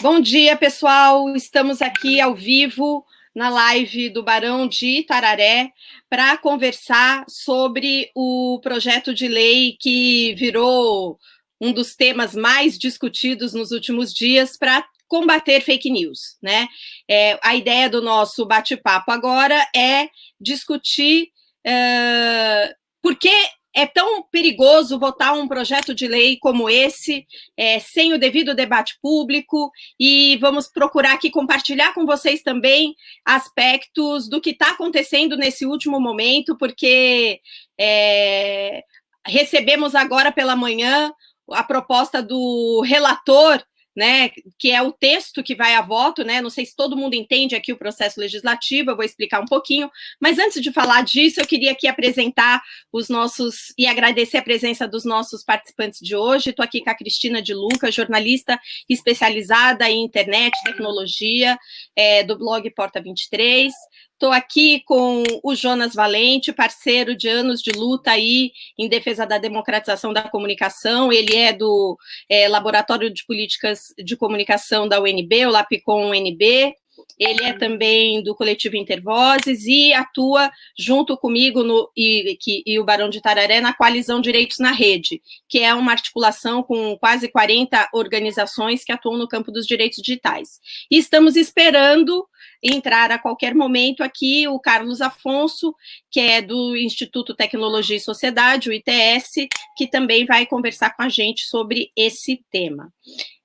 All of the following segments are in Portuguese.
Bom dia, pessoal. Estamos aqui ao vivo na live do Barão de Itararé para conversar sobre o projeto de lei que virou um dos temas mais discutidos nos últimos dias para combater fake news, né? É, a ideia do nosso bate-papo agora é discutir uh, por que é tão perigoso votar um projeto de lei como esse, é, sem o devido debate público, e vamos procurar aqui compartilhar com vocês também aspectos do que está acontecendo nesse último momento, porque é, recebemos agora pela manhã a proposta do relator né, que é o texto que vai a voto, né, não sei se todo mundo entende aqui o processo legislativo, eu vou explicar um pouquinho, mas antes de falar disso, eu queria aqui apresentar os nossos, e agradecer a presença dos nossos participantes de hoje, estou aqui com a Cristina de Luca, jornalista especializada em internet, tecnologia, é, do blog Porta 23, Estou aqui com o Jonas Valente, parceiro de anos de luta aí em defesa da democratização da comunicação. Ele é do é, Laboratório de Políticas de Comunicação da UNB, o LAPCOM UNB. Ele é também do coletivo Intervozes e atua junto comigo no, e, que, e o Barão de Tararé na Coalizão Direitos na Rede, que é uma articulação com quase 40 organizações que atuam no campo dos direitos digitais. E estamos esperando entrar a qualquer momento aqui o Carlos Afonso, que é do Instituto Tecnologia e Sociedade, o ITS, que também vai conversar com a gente sobre esse tema.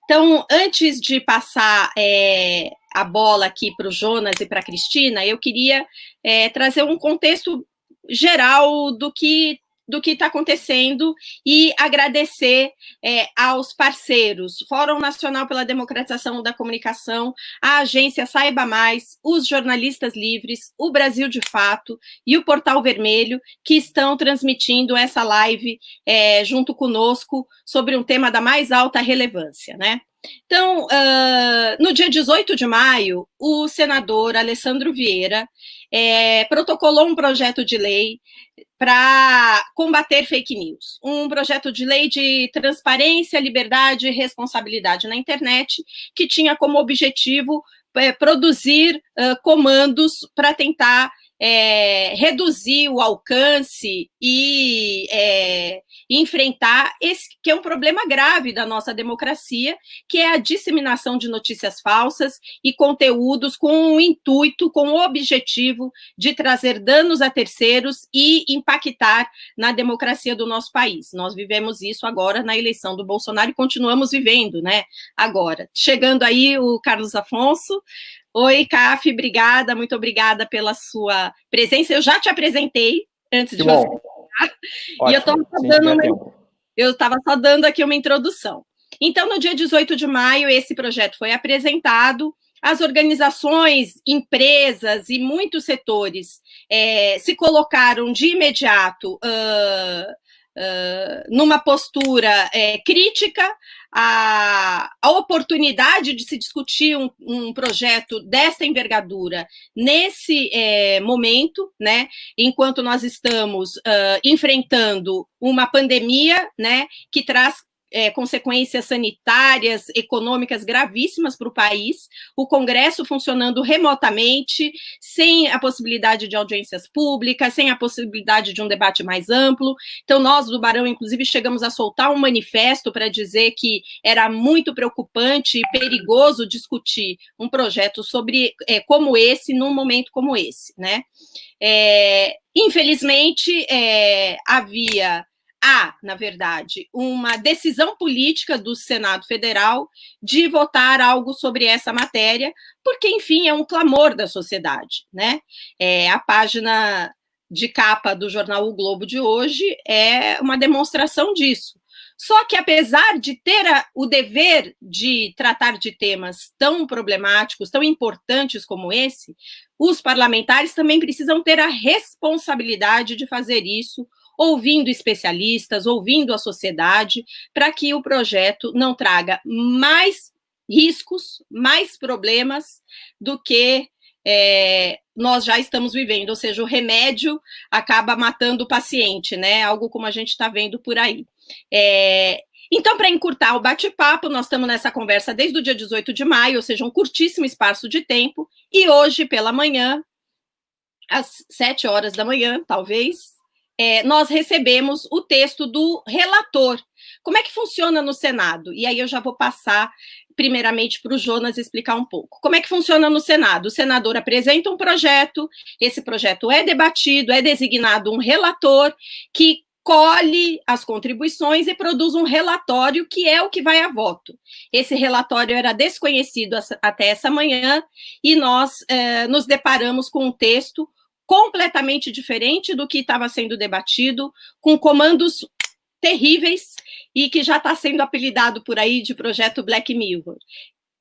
Então, antes de passar é, a bola aqui para o Jonas e para a Cristina, eu queria é, trazer um contexto geral do que do que está acontecendo e agradecer é, aos parceiros, Fórum Nacional pela Democratização da Comunicação, a agência Saiba Mais, os jornalistas livres, o Brasil de Fato e o Portal Vermelho, que estão transmitindo essa live é, junto conosco sobre um tema da mais alta relevância, né? Então, uh, no dia 18 de maio, o senador Alessandro Vieira é, protocolou um projeto de lei para combater fake news. Um projeto de lei de transparência, liberdade e responsabilidade na internet, que tinha como objetivo é, produzir uh, comandos para tentar é, reduzir o alcance e é, enfrentar esse que é um problema grave da nossa democracia, que é a disseminação de notícias falsas e conteúdos com o intuito, com o objetivo de trazer danos a terceiros e impactar na democracia do nosso país. Nós vivemos isso agora na eleição do Bolsonaro e continuamos vivendo, né? Agora, chegando aí o Carlos Afonso, Oi, Caf, obrigada, muito obrigada pela sua presença. Eu já te apresentei antes que de bom. você. e eu estava só, uma, só dando aqui uma introdução. Então, no dia 18 de maio, esse projeto foi apresentado. As organizações, empresas e muitos setores é, se colocaram de imediato uh, uh, numa postura é, crítica a, a oportunidade de se discutir um, um projeto dessa envergadura nesse é, momento, né, enquanto nós estamos uh, enfrentando uma pandemia, né, que traz é, consequências sanitárias, econômicas gravíssimas para o país, o Congresso funcionando remotamente, sem a possibilidade de audiências públicas, sem a possibilidade de um debate mais amplo. Então, nós do Barão, inclusive, chegamos a soltar um manifesto para dizer que era muito preocupante e perigoso discutir um projeto sobre é, como esse, num momento como esse, né? É, infelizmente, é, havia há, na verdade, uma decisão política do Senado Federal de votar algo sobre essa matéria, porque, enfim, é um clamor da sociedade. Né? É, a página de capa do jornal O Globo de hoje é uma demonstração disso. Só que, apesar de ter a, o dever de tratar de temas tão problemáticos, tão importantes como esse, os parlamentares também precisam ter a responsabilidade de fazer isso ouvindo especialistas, ouvindo a sociedade, para que o projeto não traga mais riscos, mais problemas do que é, nós já estamos vivendo, ou seja, o remédio acaba matando o paciente, né? Algo como a gente está vendo por aí. É, Então, para encurtar o bate-papo, nós estamos nessa conversa desde o dia 18 de maio, ou seja, um curtíssimo espaço de tempo, e hoje, pela manhã, às sete horas da manhã, talvez, é, nós recebemos o texto do relator. Como é que funciona no Senado? E aí eu já vou passar primeiramente para o Jonas explicar um pouco. Como é que funciona no Senado? O senador apresenta um projeto, esse projeto é debatido, é designado um relator que colhe as contribuições e produz um relatório que é o que vai a voto. Esse relatório era desconhecido até essa manhã e nós eh, nos deparamos com um texto completamente diferente do que estava sendo debatido, com comandos terríveis e que já está sendo apelidado por aí de projeto Black Mirror.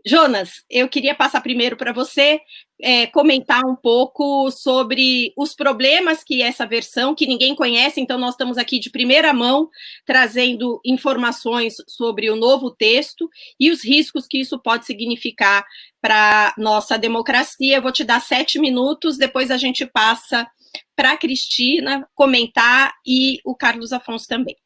Jonas, eu queria passar primeiro para você é, comentar um pouco sobre os problemas que essa versão, que ninguém conhece, então nós estamos aqui de primeira mão trazendo informações sobre o novo texto e os riscos que isso pode significar para nossa democracia. Eu vou te dar sete minutos, depois a gente passa para a Cristina comentar e o Carlos Afonso também.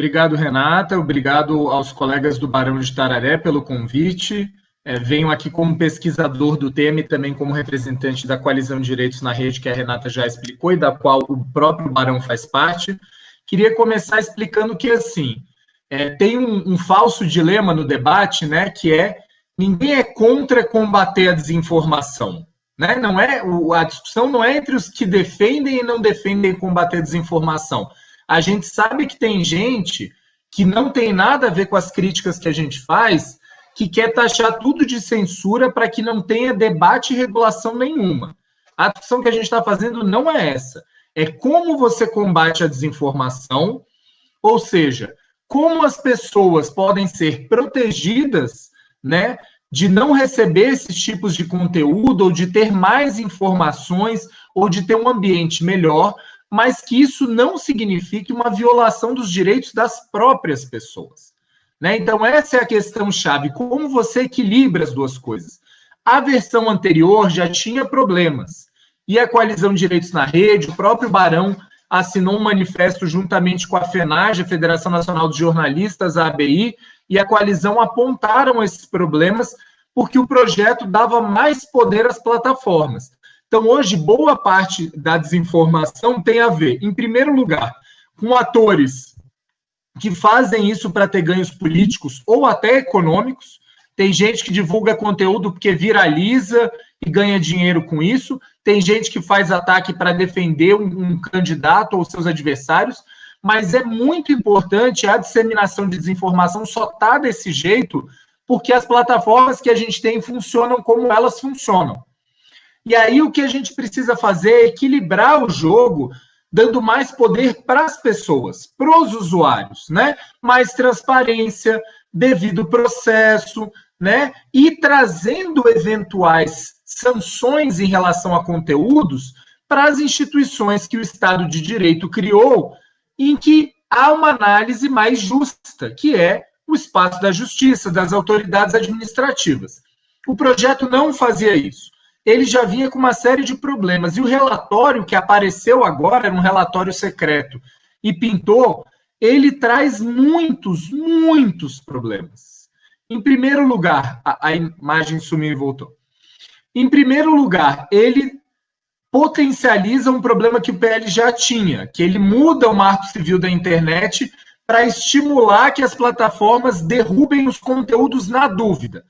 Obrigado, Renata. Obrigado aos colegas do Barão de Tararé pelo convite. É, venho aqui como pesquisador do tema e também como representante da Coalizão de Direitos na Rede, que a Renata já explicou e da qual o próprio Barão faz parte. Queria começar explicando que, assim, é, tem um, um falso dilema no debate, né, que é ninguém é contra combater a desinformação. Né? Não é, a discussão não é entre os que defendem e não defendem combater a desinformação a gente sabe que tem gente que não tem nada a ver com as críticas que a gente faz, que quer taxar tudo de censura para que não tenha debate e regulação nenhuma. A discussão que a gente está fazendo não é essa. É como você combate a desinformação, ou seja, como as pessoas podem ser protegidas, né, de não receber esses tipos de conteúdo, ou de ter mais informações, ou de ter um ambiente melhor, mas que isso não signifique uma violação dos direitos das próprias pessoas. Né? Então, essa é a questão chave: como você equilibra as duas coisas. A versão anterior já tinha problemas, e a Coalizão de Direitos na Rede, o próprio Barão assinou um manifesto juntamente com a FENAGE, a Federação Nacional de Jornalistas, a ABI, e a coalizão apontaram esses problemas porque o projeto dava mais poder às plataformas. Então, hoje, boa parte da desinformação tem a ver, em primeiro lugar, com atores que fazem isso para ter ganhos políticos ou até econômicos. Tem gente que divulga conteúdo porque viraliza e ganha dinheiro com isso. Tem gente que faz ataque para defender um, um candidato ou seus adversários. Mas é muito importante a disseminação de desinformação só tá desse jeito porque as plataformas que a gente tem funcionam como elas funcionam. E aí o que a gente precisa fazer é equilibrar o jogo, dando mais poder para as pessoas, para os usuários, né? Mais transparência, devido processo, né? E trazendo eventuais sanções em relação a conteúdos para as instituições que o Estado de Direito criou, em que há uma análise mais justa, que é o espaço da justiça, das autoridades administrativas. O projeto não fazia isso ele já vinha com uma série de problemas. E o relatório que apareceu agora, era um relatório secreto, e pintou, ele traz muitos, muitos problemas. Em primeiro lugar, a, a imagem sumiu e voltou. Em primeiro lugar, ele potencializa um problema que o PL já tinha, que ele muda o marco civil da internet para estimular que as plataformas derrubem os conteúdos na dúvida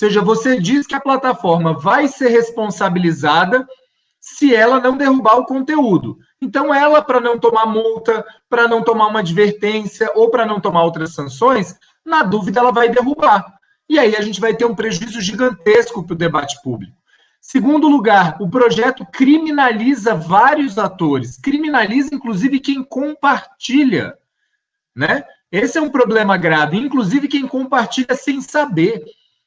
seja, você diz que a plataforma vai ser responsabilizada se ela não derrubar o conteúdo. Então, ela, para não tomar multa, para não tomar uma advertência ou para não tomar outras sanções, na dúvida, ela vai derrubar. E aí a gente vai ter um prejuízo gigantesco para o debate público. Segundo lugar, o projeto criminaliza vários atores, criminaliza inclusive quem compartilha, né? Esse é um problema grave, inclusive quem compartilha sem saber.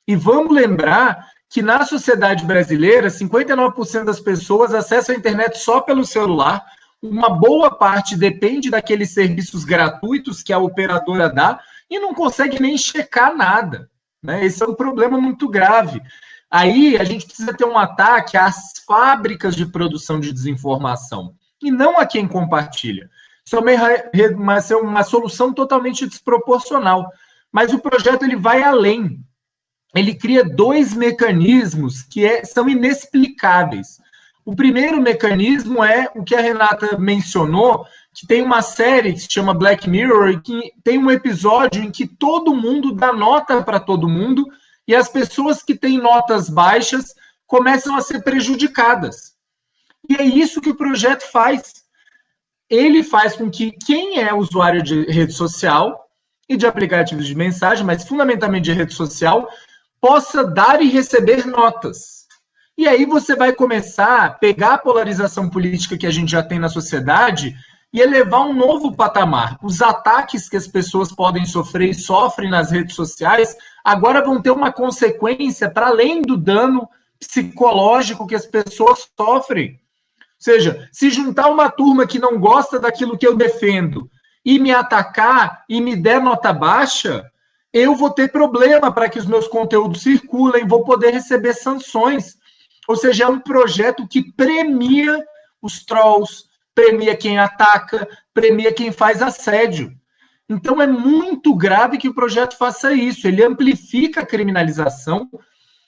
E vamos lembrar que na sociedade brasileira, 59% das pessoas acessam a internet só pelo celular. Uma boa parte depende daqueles serviços gratuitos que a operadora dá e não consegue nem checar nada. Né? Esse é um problema muito grave. Aí a gente precisa ter um ataque às fábricas de produção de desinformação e não a quem compartilha. Isso é uma, uma, uma solução totalmente desproporcional. Mas o projeto ele vai além. Ele cria dois mecanismos que é, são inexplicáveis. O primeiro mecanismo é o que a Renata mencionou, que tem uma série que se chama Black Mirror, e que tem um episódio em que todo mundo dá nota para todo mundo, e as pessoas que têm notas baixas começam a ser prejudicadas. E é isso que o projeto faz ele faz com que quem é usuário de rede social e de aplicativos de mensagem, mas fundamentalmente de rede social, possa dar e receber notas. E aí você vai começar a pegar a polarização política que a gente já tem na sociedade e elevar um novo patamar. Os ataques que as pessoas podem sofrer e sofrem nas redes sociais agora vão ter uma consequência para além do dano psicológico que as pessoas sofrem seja, se juntar uma turma que não gosta daquilo que eu defendo e me atacar e me der nota baixa, eu vou ter problema para que os meus conteúdos circulem, vou poder receber sanções. Ou seja, é um projeto que premia os trolls, premia quem ataca, premia quem faz assédio. Então é muito grave que o projeto faça isso. Ele amplifica a criminalização,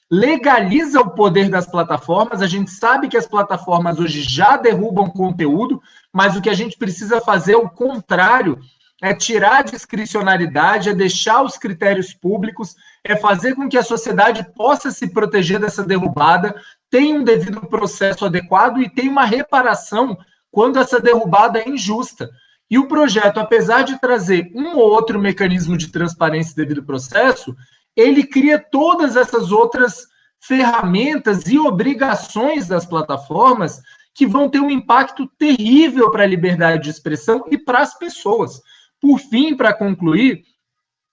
legaliza o poder das plataformas. A gente sabe que as plataformas hoje já derrubam conteúdo, mas o que a gente precisa fazer é o contrário, é tirar a discricionariedade, é deixar os critérios públicos, é fazer com que a sociedade possa se proteger dessa derrubada, tenha um devido processo adequado e tenha uma reparação quando essa derrubada é injusta. E o projeto, apesar de trazer um ou outro mecanismo de transparência devido processo, ele cria todas essas outras ferramentas e obrigações das plataformas que vão ter um impacto terrível para a liberdade de expressão e para as pessoas. Por fim, para concluir,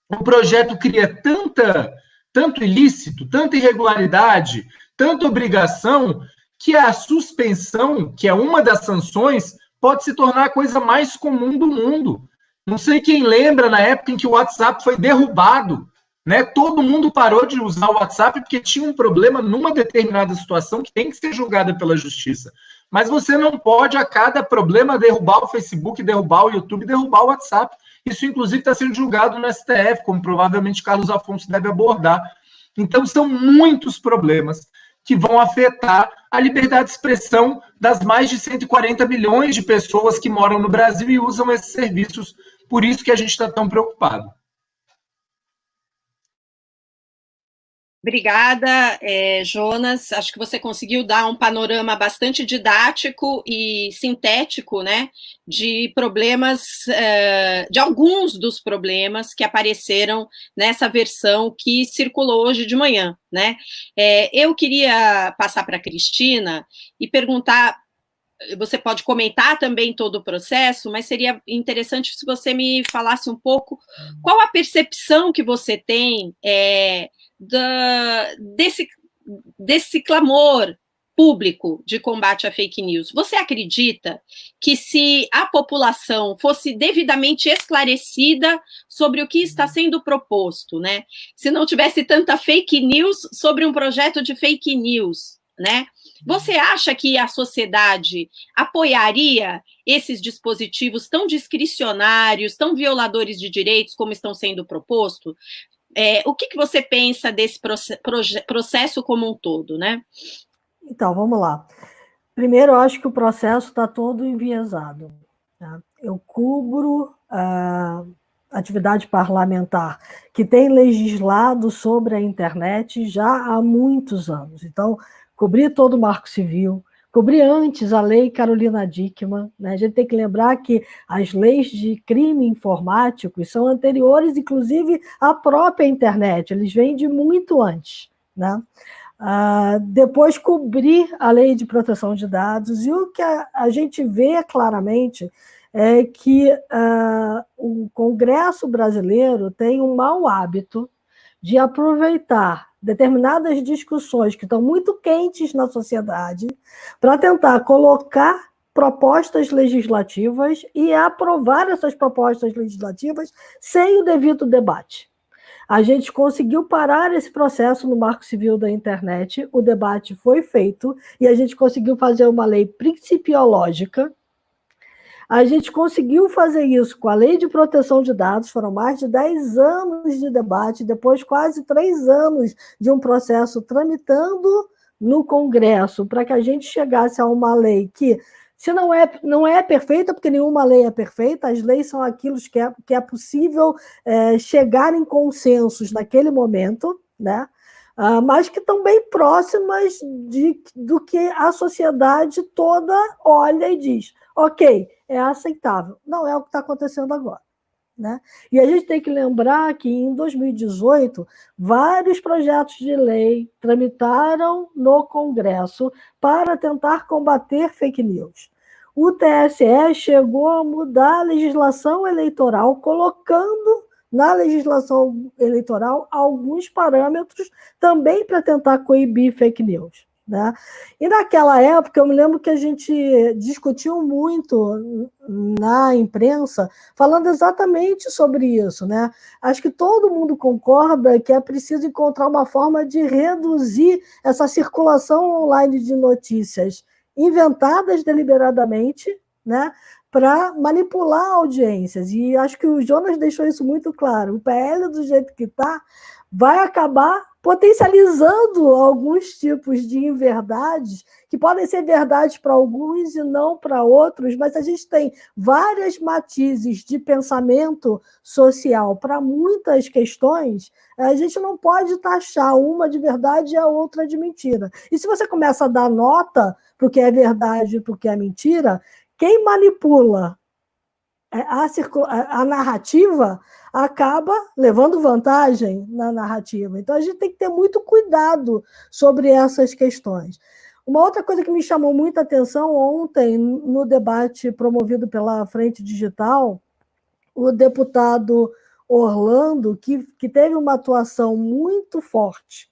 o projeto cria tanta, tanto ilícito, tanta irregularidade, tanta obrigação, que a suspensão, que é uma das sanções, pode se tornar a coisa mais comum do mundo. Não sei quem lembra na época em que o WhatsApp foi derrubado né? Todo mundo parou de usar o WhatsApp porque tinha um problema numa determinada situação que tem que ser julgada pela justiça. Mas você não pode, a cada problema, derrubar o Facebook, derrubar o YouTube, derrubar o WhatsApp. Isso, inclusive, está sendo julgado no STF, como provavelmente Carlos Afonso deve abordar. Então, são muitos problemas que vão afetar a liberdade de expressão das mais de 140 milhões de pessoas que moram no Brasil e usam esses serviços. Por isso que a gente está tão preocupado. Obrigada, é, Jonas. Acho que você conseguiu dar um panorama bastante didático e sintético, né, de problemas, é, de alguns dos problemas que apareceram nessa versão que circulou hoje de manhã, né. É, eu queria passar para a Cristina e perguntar você pode comentar também todo o processo, mas seria interessante se você me falasse um pouco qual a percepção que você tem é, da, desse, desse clamor público de combate à fake news. Você acredita que se a população fosse devidamente esclarecida sobre o que está sendo proposto, né? Se não tivesse tanta fake news sobre um projeto de fake news, né? Você acha que a sociedade apoiaria esses dispositivos tão discricionários, tão violadores de direitos como estão sendo propostos? É, o que, que você pensa desse processo como um todo, né? Então, vamos lá. Primeiro, eu acho que o processo está todo enviesado. Né? Eu cubro a atividade parlamentar que tem legislado sobre a internet já há muitos anos. Então, cobri todo o Marco Civil, cobri antes a lei Carolina Dickmann. Né? A gente tem que lembrar que as leis de crime informático são anteriores, inclusive, à própria internet, eles vêm de muito antes. Né? Uh, depois cobrir a lei de proteção de dados, e o que a, a gente vê claramente é que uh, o Congresso brasileiro tem um mau hábito de aproveitar determinadas discussões que estão muito quentes na sociedade para tentar colocar propostas legislativas e aprovar essas propostas legislativas sem o devido debate. A gente conseguiu parar esse processo no Marco Civil da Internet, o debate foi feito e a gente conseguiu fazer uma lei principiológica A gente conseguiu fazer isso com a Lei de Proteção de Dados, foram mais de 10 anos de debate, depois quase três anos de um processo tramitando no Congresso, para que a gente chegasse a uma lei que, se não é, não é perfeita, porque nenhuma lei é perfeita, as leis são aquilo que é, que é possível é, chegar em consensos naquele momento, né? Uh, mas que estão bem próximas de, do que a sociedade toda olha e diz: ok, é aceitável. Não é o que está acontecendo agora. Né? E a gente tem que lembrar que em 2018, vários projetos de lei tramitaram no Congresso para tentar combater fake news. O TSE chegou a mudar a legislação eleitoral, colocando na legislação eleitoral alguns parâmetros também para tentar coibir fake news. Né? E naquela época, eu me lembro que a gente discutiu muito na imprensa, falando exatamente sobre isso. Né? Acho que todo mundo concorda que é preciso encontrar uma forma de reduzir essa circulação online de notícias inventadas deliberadamente, né? para manipular audiências. E acho que o Jonas deixou isso muito claro. O PL, do jeito que está, vai acabar potencializando alguns tipos de inverdades que podem ser verdades para alguns e não para outros, mas a gente tem várias matizes de pensamento social para muitas questões, a gente não pode taxar uma de verdade e a outra de mentira. E se você começa a dar nota para o que é verdade e para o que é mentira, quem manipula é, a, a, narrativa acaba levando vantagem na narrativa. Então, a gente tem que ter muito cuidado sobre essas questões. Uma outra coisa que me chamou muita atenção ontem, no debate promovido pela Frente Digital, o deputado Orlando, que, que teve uma atuação muito forte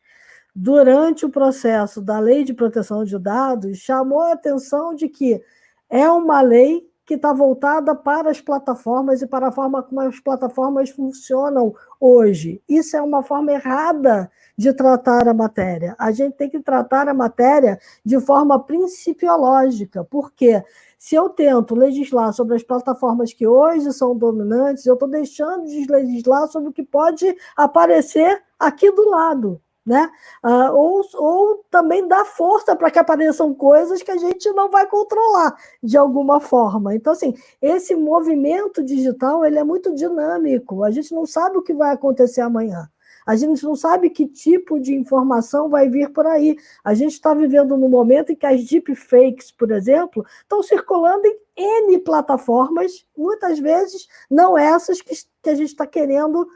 durante o processo da Lei de Proteção de Dados, chamou a atenção de que é uma lei que está voltada para as plataformas e para a forma como as plataformas funcionam hoje. Isso é uma forma errada de tratar a matéria. A gente tem que tratar a matéria de forma principiológica, porque se eu tento legislar sobre as plataformas que hoje são dominantes, eu estou deixando de legislar sobre o que pode aparecer aqui do lado né? Ah, ou, ou também dá força para que apareçam coisas que a gente não vai controlar de alguma forma. Então, assim, esse movimento digital ele é muito dinâmico. A gente não sabe o que vai acontecer amanhã. A gente não sabe que tipo de informação vai vir por aí. A gente está vivendo num momento em que as deepfakes, por exemplo, estão circulando em N plataformas, muitas vezes não essas que, que a gente está querendo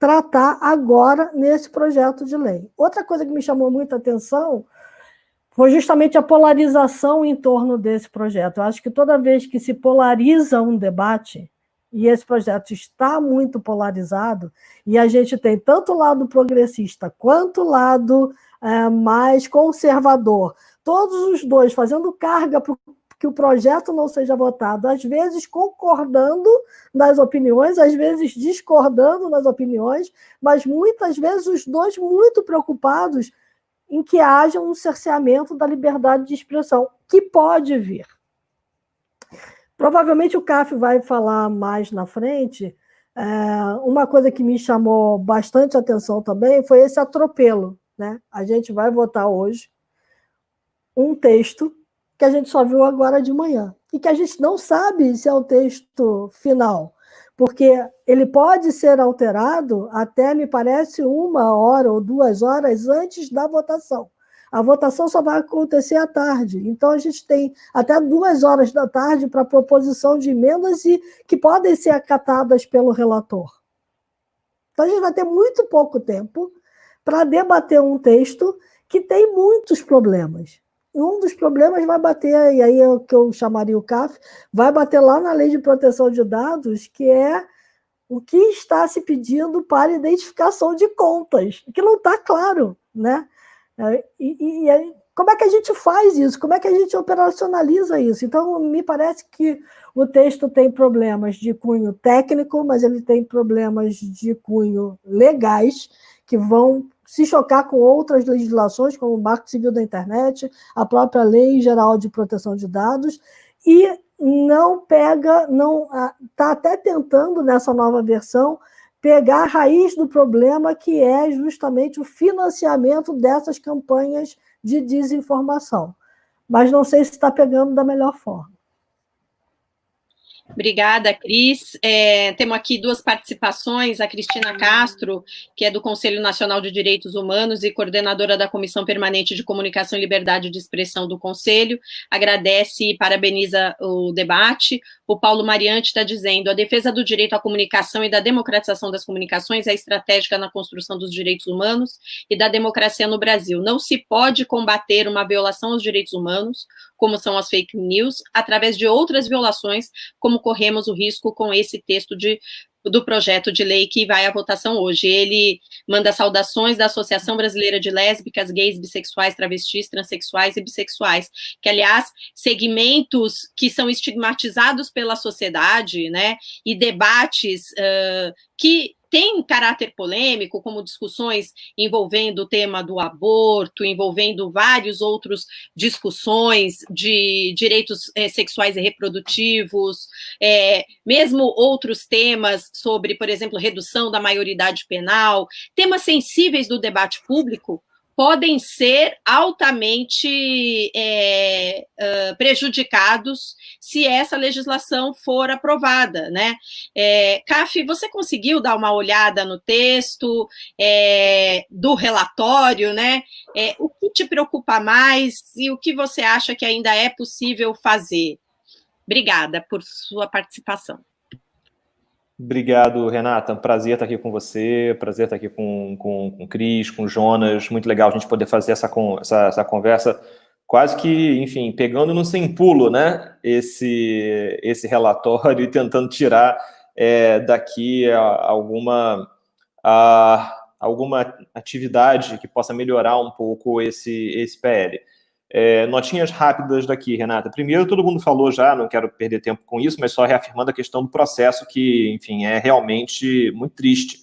tratar agora nesse projeto de lei. Outra coisa que me chamou muita atenção foi justamente a polarização em torno desse projeto. Eu acho que toda vez que se polariza um debate, e esse projeto está muito polarizado, e a gente tem tanto o lado progressista quanto o lado é, mais conservador, todos os dois fazendo carga para o que o projeto não seja votado, às vezes concordando nas opiniões, às vezes discordando nas opiniões, mas muitas vezes os dois muito preocupados em que haja um cerceamento da liberdade de expressão, que pode vir. Provavelmente o CAF vai falar mais na frente. É, uma coisa que me chamou bastante atenção também foi esse atropelo. Né? A gente vai votar hoje um texto que a gente só viu agora de manhã, e que a gente não sabe se é o texto final, porque ele pode ser alterado até, me parece, uma hora ou duas horas antes da votação. A votação só vai acontecer à tarde, então a gente tem até duas horas da tarde para proposição de emendas e que podem ser acatadas pelo relator. Então a gente vai ter muito pouco tempo para debater um texto que tem muitos problemas um dos problemas vai bater, e aí é o que eu chamaria o CAF, vai bater lá na lei de proteção de dados, que é o que está se pedindo para identificação de contas, que não está claro, né? É, e, e aí, como é que a gente faz isso? Como é que a gente operacionaliza isso? Então, me parece que o texto tem problemas de cunho técnico, mas ele tem problemas de cunho legais, que vão se chocar com outras legislações, como o Marco Civil da Internet, a própria Lei Geral de Proteção de Dados, e não pega, não está até tentando nessa nova versão pegar a raiz do problema, que é justamente o financiamento dessas campanhas de desinformação. Mas não sei se está pegando da melhor forma. Obrigada, Cris. É, temos aqui duas participações, a Cristina Castro, que é do Conselho Nacional de Direitos Humanos e coordenadora da Comissão Permanente de Comunicação e Liberdade de Expressão do Conselho, agradece e parabeniza o debate. O Paulo Mariante está dizendo, a defesa do direito à comunicação e da democratização das comunicações é estratégica na construção dos direitos humanos e da democracia no Brasil. Não se pode combater uma violação aos direitos humanos, como são as fake news, através de outras violações, como corremos o risco com esse texto de do projeto de lei que vai à votação hoje. Ele manda saudações da Associação Brasileira de Lésbicas, Gays, Bissexuais, Travestis, Transsexuais e Bissexuais, que, aliás, segmentos que são estigmatizados pela sociedade, né, e debates uh, que tem caráter polêmico, como discussões envolvendo o tema do aborto, envolvendo vários outros discussões de direitos é, sexuais e reprodutivos, é, mesmo outros temas sobre, por exemplo, redução da maioridade penal, temas sensíveis do debate público, podem ser altamente é, uh, prejudicados se essa legislação for aprovada, né? É, CAF, você conseguiu dar uma olhada no texto é, do relatório, né? É, o que te preocupa mais e o que você acha que ainda é possível fazer? Obrigada por sua participação. Obrigado, Renata. Prazer estar aqui com você, prazer estar aqui com, com, com o Cris, com o Jonas. Muito legal a gente poder fazer essa, essa, essa conversa, quase que, enfim, pegando no sem pulo, né? Esse, esse relatório e tentando tirar é, daqui a, alguma, a, alguma atividade que possa melhorar um pouco esse, esse PL. É, notinhas rápidas daqui, Renata. Primeiro, todo mundo falou já, não quero perder tempo com isso, mas só reafirmando a questão do processo, que, enfim, é realmente muito triste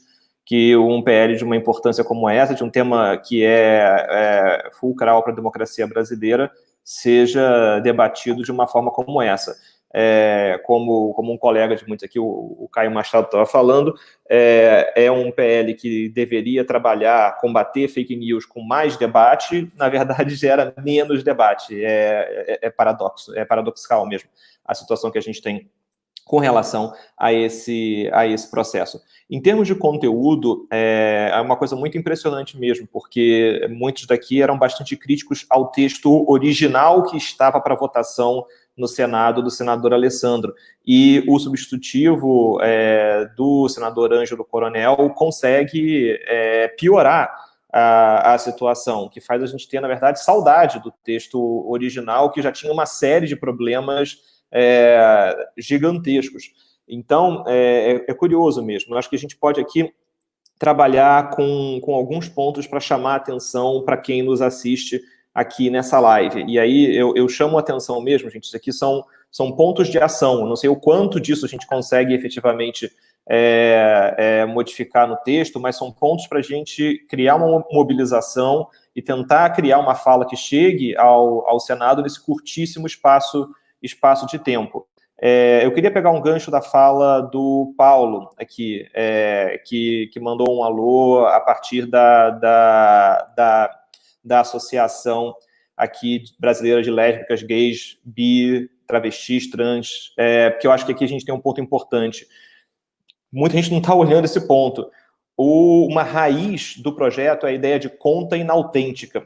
que um PL de uma importância como essa, de um tema que é, é fulcral para a democracia brasileira, seja debatido de uma forma como essa é, como, como um colega de muitos aqui, o, o Caio Machado estava falando, é, é, um PL que deveria trabalhar, combater fake news com mais debate, na verdade gera menos debate, é, é, é paradoxo, é paradoxal mesmo a situação que a gente tem com relação a esse, a esse processo. Em termos de conteúdo, é, é uma coisa muito impressionante mesmo, porque muitos daqui eram bastante críticos ao texto original que estava para votação no Senado do senador Alessandro. E o substitutivo é, do senador Ângelo Coronel consegue é, piorar a, a, situação, que faz a gente ter, na verdade, saudade do texto original, que já tinha uma série de problemas é, gigantescos. Então, é, é, é curioso mesmo. Eu acho que a gente pode aqui trabalhar com, com alguns pontos para chamar a atenção para quem nos assiste aqui nessa live. E aí eu, eu chamo a atenção mesmo, gente, isso aqui são, são pontos de ação. Eu não sei o quanto disso a gente consegue efetivamente é, é, modificar no texto, mas são pontos para a gente criar uma mobilização e tentar criar uma fala que chegue ao, ao Senado nesse curtíssimo espaço, espaço de tempo. É, eu queria pegar um gancho da fala do Paulo aqui, é, que, que mandou um alô a partir da, da, da da Associação aqui brasileira de lésbicas, gays, bi, travestis, trans, é, porque eu acho que aqui a gente tem um ponto importante. Muita gente não está olhando esse ponto. O, uma raiz do projeto é a ideia de conta inautêntica.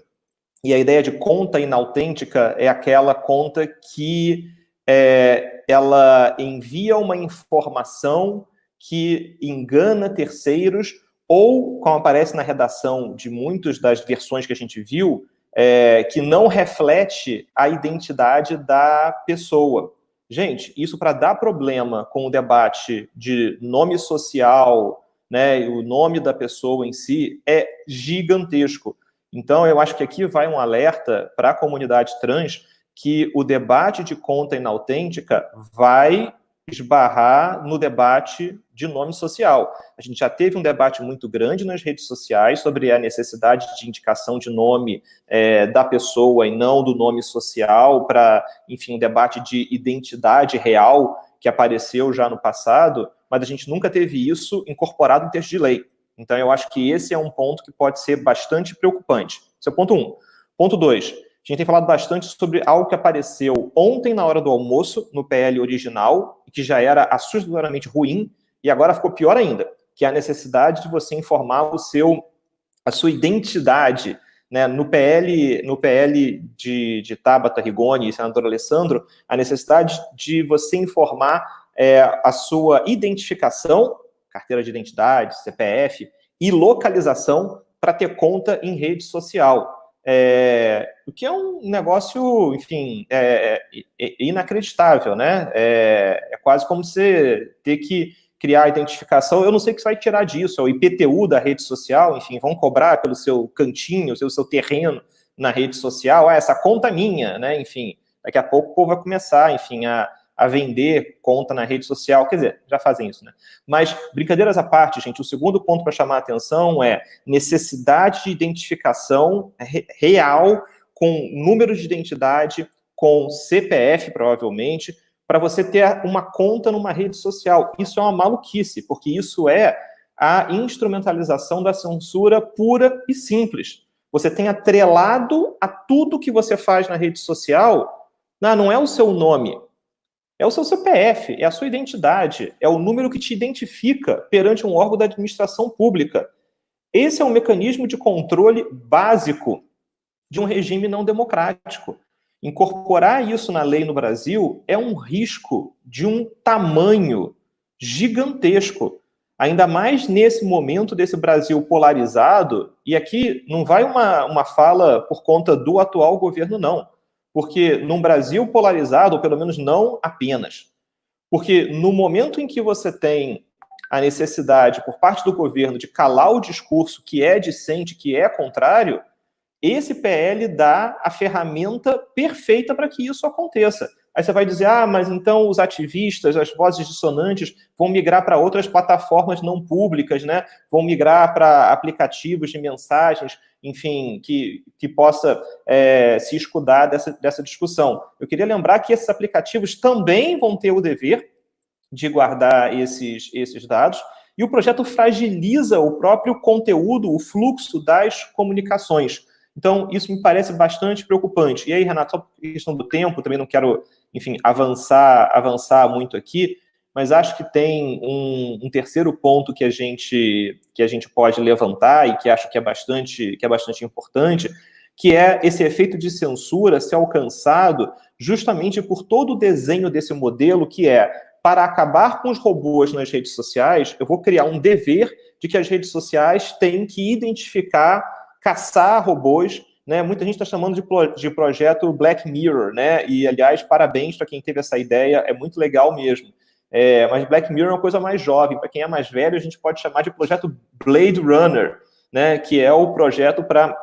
E a ideia de conta inautêntica é aquela conta que é, ela envia uma informação que engana terceiros ou, como aparece na redação de muitas das versões que a gente viu, é, que não reflete a identidade da pessoa. Gente, isso para dar problema com o debate de nome social, né, o nome da pessoa em si, é gigantesco. Então, eu acho que aqui vai um alerta para a comunidade trans que o debate de conta inautêntica vai esbarrar no debate de nome social. A gente já teve um debate muito grande nas redes sociais sobre a necessidade de indicação de nome é, da pessoa e não do nome social para, enfim, um debate de identidade real que apareceu já no passado, mas a gente nunca teve isso incorporado em texto de lei. Então, eu acho que esse é um ponto que pode ser bastante preocupante. Esse é o ponto um. Ponto dois, a gente tem falado bastante sobre algo que apareceu ontem na hora do almoço, no PL original, que já era assustadoramente ruim, e agora ficou pior ainda, que é a necessidade de você informar o seu, a sua identidade. Né? No PL, no PL de, de Tabata Rigoni e senador Alessandro, a necessidade de você informar é, a sua identificação, carteira de identidade, CPF, e localização para ter conta em rede social. É, o que é um negócio, enfim, é, é, é inacreditável, né? É, é, quase como você ter que criar a identificação. Eu não sei o que você vai tirar disso, é o IPTU da rede social, enfim, vão cobrar pelo seu cantinho, pelo seu terreno na rede social. Ah, essa conta é minha, né? Enfim, daqui a pouco o povo vai começar, enfim, a, a vender conta na rede social, quer dizer, já fazem isso, né? Mas, brincadeiras à parte, gente, o segundo ponto para chamar a atenção é necessidade de identificação real com número de identidade, com CPF, provavelmente, para você ter uma conta numa rede social. Isso é uma maluquice, porque isso é a instrumentalização da censura pura e simples. Você tem atrelado a tudo que você faz na rede social, não, não é o seu nome, é o seu CPF, é a sua identidade, é o número que te identifica perante um órgão da administração pública. Esse é um mecanismo de controle básico de um regime não democrático. Incorporar isso na lei no Brasil é um risco de um tamanho gigantesco. Ainda mais nesse momento desse Brasil polarizado, e aqui não vai uma, uma fala por conta do atual governo, não. Porque num Brasil polarizado, ou pelo menos não apenas, porque no momento em que você tem a necessidade por parte do governo de calar o discurso que é dissente, que é contrário, esse PL dá a ferramenta perfeita para que isso aconteça. Aí você vai dizer, ah, mas então os ativistas, as vozes dissonantes vão migrar para outras plataformas não públicas, né? Vão migrar para aplicativos de mensagens, enfim, que, que possa é, se escudar dessa, dessa discussão. Eu queria lembrar que esses aplicativos também vão ter o dever de guardar esses, esses dados, e o projeto fragiliza o próprio conteúdo, o fluxo das comunicações. Então, isso me parece bastante preocupante. E aí, Renato, só por questão do tempo, também não quero, enfim, avançar, avançar muito aqui, mas acho que tem um, um, terceiro ponto que a gente que a gente pode levantar e que acho que é bastante que é bastante importante, que é esse efeito de censura ser alcançado justamente por todo o desenho desse modelo, que é para acabar com os robôs nas redes sociais, eu vou criar um dever de que as redes sociais têm que identificar, caçar robôs né? Muita gente está chamando de, de projeto Black Mirror, né? E, aliás, parabéns para quem teve essa ideia, é muito legal mesmo. É, mas Black Mirror é uma coisa mais jovem. Para quem é mais velho, a gente pode chamar de projeto Blade Runner, né? Que é o projeto para,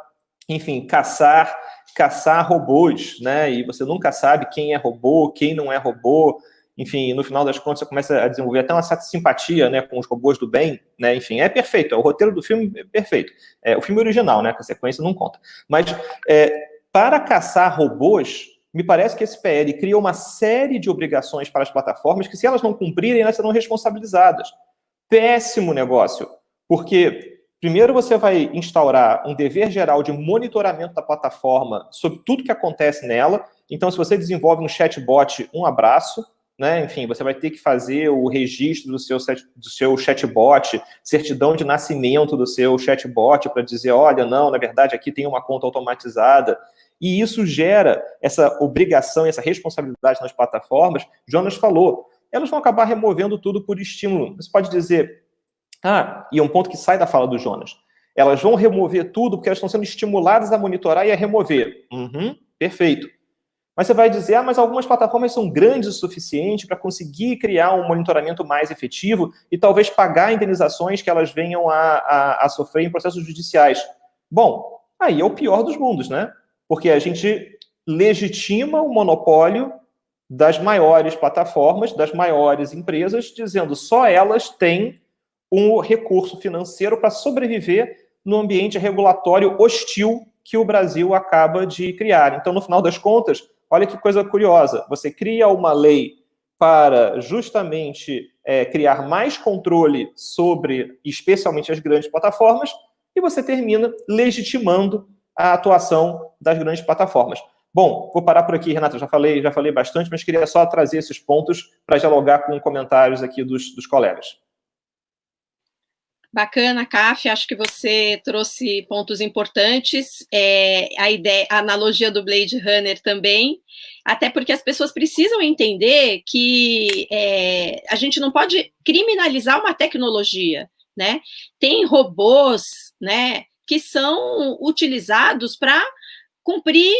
enfim, caçar caçar robôs, né? E você nunca sabe quem é robô, quem não é robô. Enfim, no final das contas, você começa a desenvolver até uma certa simpatia, né, com os robôs do bem, né? Enfim, é perfeito. É o roteiro do filme é perfeito. É o filme original, né? Que a sequência não conta. Mas é, para caçar robôs, me parece que esse PL cria uma série de obrigações para as plataformas que, se elas não cumprirem, elas serão responsabilizadas. Péssimo negócio, porque primeiro você vai instaurar um dever geral de monitoramento da plataforma sobre tudo que acontece nela. Então, se você desenvolve um chatbot, um abraço, né? Enfim, você vai ter que fazer o registro do seu, do seu chatbot, certidão de nascimento do seu chatbot para dizer, olha, não, na verdade aqui tem uma conta automatizada. E isso gera essa obrigação, essa responsabilidade nas plataformas. Jonas falou, elas vão acabar removendo tudo por estímulo. Você pode dizer, ah, e é um ponto que sai da fala do Jonas, elas vão remover tudo porque elas estão sendo estimuladas a monitorar e a remover. Uhum, perfeito. Mas você vai dizer, ah, mas algumas plataformas são grandes o suficiente para conseguir criar um monitoramento mais efetivo e talvez pagar indenizações que elas venham a, a, a sofrer em processos judiciais. Bom, aí é o pior dos mundos, né? porque a gente legitima o monopólio das maiores plataformas, das maiores empresas, dizendo só elas têm um recurso financeiro para sobreviver no ambiente regulatório hostil que o Brasil acaba de criar. Então, no final das contas, olha que coisa curiosa, você cria uma lei para justamente é, criar mais controle sobre, especialmente, as grandes plataformas, e você termina legitimando a atuação das grandes plataformas. Bom, vou parar por aqui, Renata, já falei, já falei bastante, mas queria só trazer esses pontos para dialogar com comentários aqui dos, dos colegas. Bacana, Caf, acho que você trouxe pontos importantes, é, a ideia, a analogia do Blade Runner também, até porque as pessoas precisam entender que é, a gente não pode criminalizar uma tecnologia, né? Tem robôs, né, que são utilizados para cumprir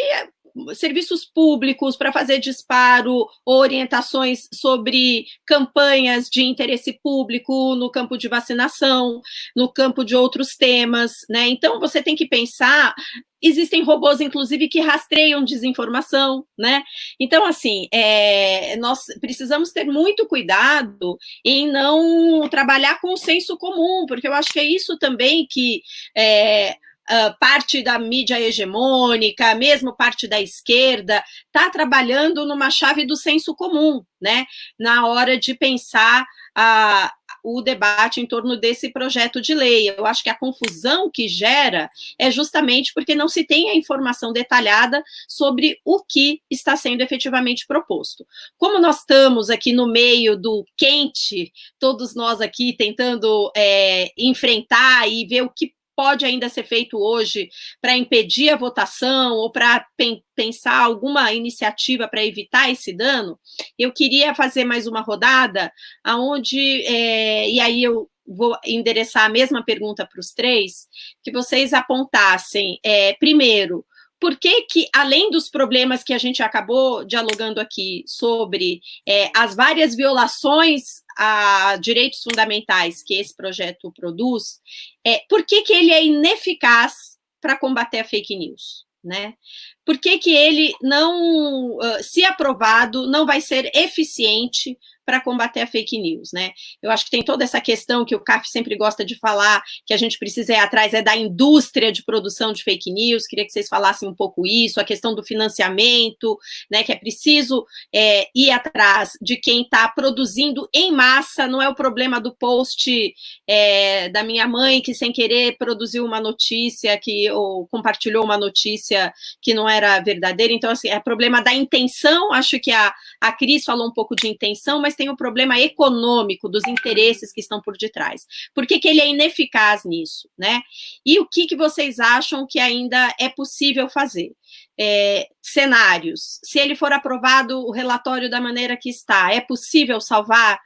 serviços públicos para fazer disparo, orientações sobre campanhas de interesse público no campo de vacinação, no campo de outros temas, né? Então você tem que pensar existem robôs, inclusive, que rastreiam desinformação, né? Então, assim, é, nós precisamos ter muito cuidado em não trabalhar com o senso comum, porque eu acho que é isso também que é, uh, parte da mídia hegemônica, mesmo parte da esquerda, está trabalhando numa chave do senso comum, né? Na hora de pensar a, o debate em torno desse projeto de lei. Eu acho que a confusão que gera é justamente porque não se tem a informação detalhada sobre o que está sendo efetivamente proposto. Como nós estamos aqui no meio do quente, todos nós aqui tentando é, enfrentar e ver o que pode ainda ser feito hoje para impedir a votação ou para pen pensar alguma iniciativa para evitar esse dano, eu queria fazer mais uma rodada, aonde, é, e aí eu vou endereçar a mesma pergunta para os três, que vocês apontassem, é, primeiro, por que que, além dos problemas que a gente acabou dialogando aqui sobre é, as várias violações a direitos fundamentais que esse projeto produz, é, por que que ele é ineficaz para combater a fake news? Né? Por que, que ele não, se aprovado, não vai ser eficiente para combater a fake news, né? Eu acho que tem toda essa questão que o CAF sempre gosta de falar, que a gente precisa ir atrás é da indústria de produção de fake news, queria que vocês falassem um pouco isso, a questão do financiamento, né, que é preciso é, ir atrás de quem está produzindo em massa, não é o problema do post é, da minha mãe que sem querer produziu uma notícia que ou compartilhou uma notícia que não era verdadeira, então assim, é problema da intenção, acho que a, a Cris falou um pouco de intenção, mas tem o problema econômico dos interesses que estão por detrás. Por que, que ele é ineficaz nisso, né? E o que, que vocês acham que ainda é possível fazer? É, cenários, se ele for aprovado o relatório da maneira que está, é possível salvar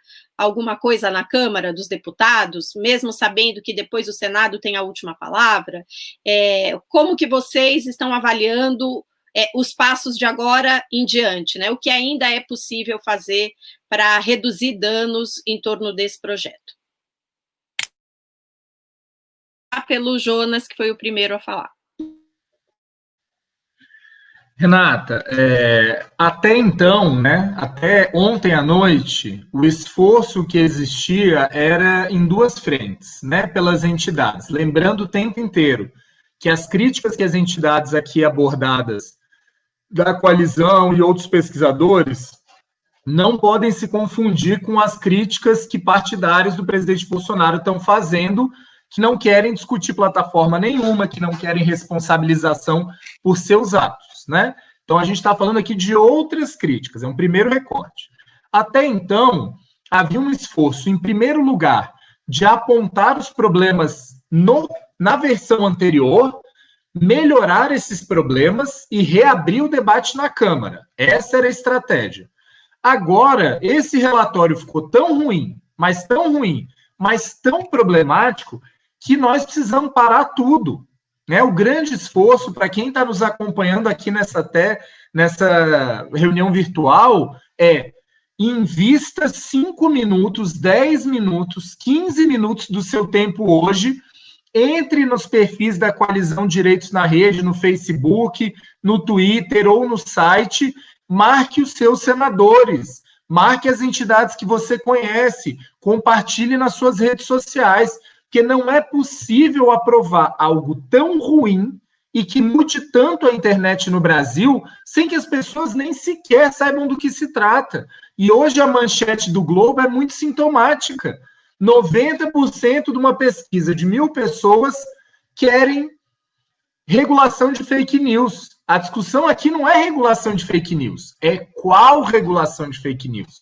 alguma coisa na Câmara dos Deputados, mesmo sabendo que depois o Senado tem a última palavra? É, como que vocês estão avaliando é, os passos de agora em diante, né? O que ainda é possível fazer para reduzir danos em torno desse projeto. Pelo Jonas, que foi o primeiro a falar. Renata, é, até então, né, até ontem à noite, o esforço que existia era em duas frentes, né, pelas entidades. Lembrando o tempo inteiro que as críticas que as entidades aqui abordadas da coalizão e outros pesquisadores não podem se confundir com as críticas que partidários do presidente Bolsonaro estão fazendo, que não querem discutir plataforma nenhuma, que não querem responsabilização por seus atos, né? Então a gente está falando aqui de outras críticas, é um primeiro recorte. Até então, havia um esforço, em primeiro lugar, de apontar os problemas no, na versão anterior, melhorar esses problemas e reabrir o debate na Câmara. Essa era a estratégia. Agora, esse relatório ficou tão ruim, mas tão ruim, mas tão problemático, que nós precisamos parar tudo. Né? O grande esforço para quem está nos acompanhando aqui nessa, até, nessa reunião virtual é invista 5 minutos, 10 minutos, 15 minutos do seu tempo hoje entre nos perfis da Coalizão Direitos na Rede, no Facebook, no Twitter ou no site, marque os seus senadores, marque as entidades que você conhece, compartilhe nas suas redes sociais, porque não é possível aprovar algo tão ruim e que mude tanto a internet no Brasil sem que as pessoas nem sequer saibam do que se trata. E hoje a manchete do Globo é muito sintomática. 90% de uma pesquisa de mil pessoas querem regulação de fake news. A discussão aqui não é regulação de fake news, é qual regulação de fake news.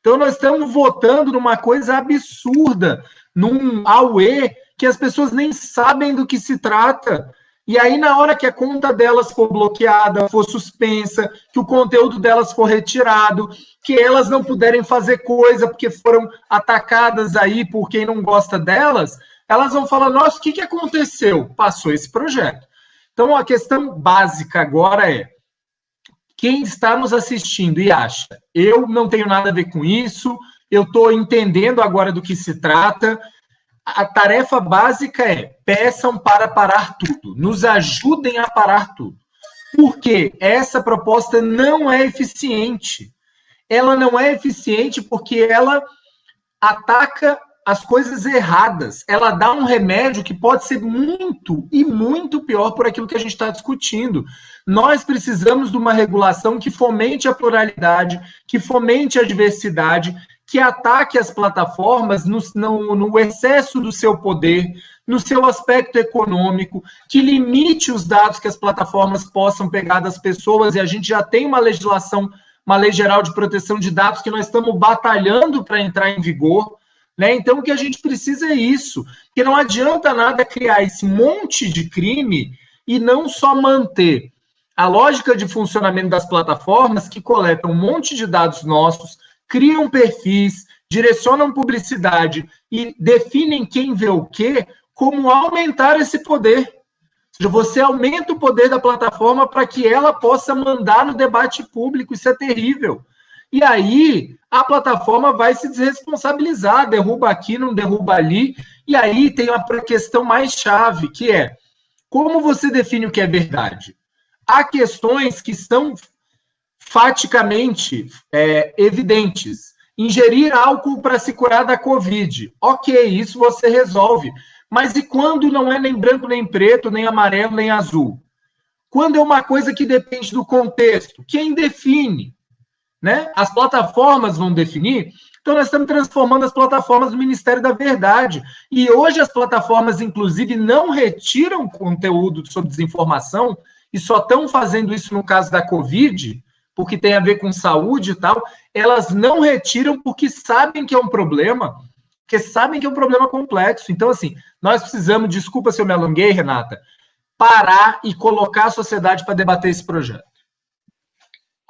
Então, nós estamos votando numa coisa absurda, num AUE que as pessoas nem sabem do que se trata. E aí, na hora que a conta delas for bloqueada, for suspensa, que o conteúdo delas for retirado, que elas não puderem fazer coisa porque foram atacadas aí por quem não gosta delas, elas vão falar: nossa, o que, que aconteceu? Passou esse projeto. Então, a questão básica agora é: quem está nos assistindo e acha, eu não tenho nada a ver com isso, eu estou entendendo agora do que se trata, a tarefa básica é peçam para parar tudo, nos ajudem a parar tudo. Porque essa proposta não é eficiente. Ela não é eficiente porque ela ataca as coisas erradas. Ela dá um remédio que pode ser muito e muito pior por aquilo que a gente está discutindo. Nós precisamos de uma regulação que fomente a pluralidade, que fomente a diversidade, que ataque as plataformas no, no, no, excesso do seu poder, no seu aspecto econômico, que limite os dados que as plataformas possam pegar das pessoas, e a gente já tem uma legislação, uma lei geral de proteção de dados que nós estamos batalhando para entrar em vigor. Né? Então, o que a gente precisa é isso, que não adianta nada criar esse monte de crime e não só manter a lógica de funcionamento das plataformas que coletam um monte de dados nossos, criam perfis, direcionam publicidade e definem quem vê o quê, como aumentar esse poder. Ou seja, você aumenta o poder da plataforma para que ela possa mandar no debate público, isso é terrível. E aí a plataforma vai se desresponsabilizar, derruba aqui, não derruba ali. E aí tem uma questão mais chave, que é como você define o que é verdade? Há questões que estão faticamente é, evidentes. Ingerir álcool para se curar da Covid. Ok, isso você resolve. Mas e quando não é nem branco, nem preto, nem amarelo, nem azul? Quando é uma coisa que depende do contexto? Quem define? Né? As plataformas vão definir. Então, nós estamos transformando as plataformas do Ministério da Verdade. E hoje as plataformas, inclusive, não retiram conteúdo sobre desinformação e só estão fazendo isso no caso da Covid, porque tem a ver com saúde e tal, elas não retiram porque sabem que é um problema, porque sabem que é um problema complexo. Então, assim, nós precisamos, desculpa se eu me alonguei, Renata, parar e colocar a sociedade para debater esse projeto.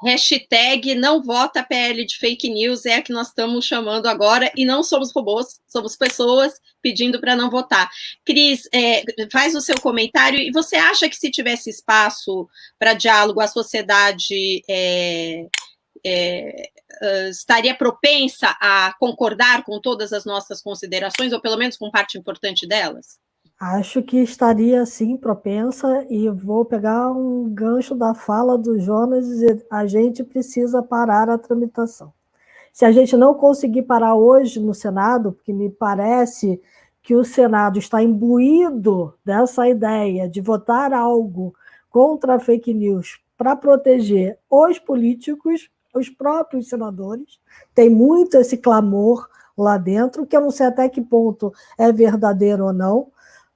Hashtag não vota PL de fake news é a que nós estamos chamando agora, e não somos robôs, somos pessoas pedindo para não votar. Cris, é, faz o seu comentário, e você acha que se tivesse espaço para diálogo, a sociedade é, é, estaria propensa a concordar com todas as nossas considerações, ou pelo menos com parte importante delas? Acho que estaria, sim, propensa, e vou pegar um gancho da fala do Jonas e dizer: a gente precisa parar a tramitação. Se a gente não conseguir parar hoje no Senado, porque me parece que o Senado está imbuído dessa ideia de votar algo contra a fake news para proteger os políticos, os próprios senadores, tem muito esse clamor lá dentro, que eu não sei até que ponto é verdadeiro ou não,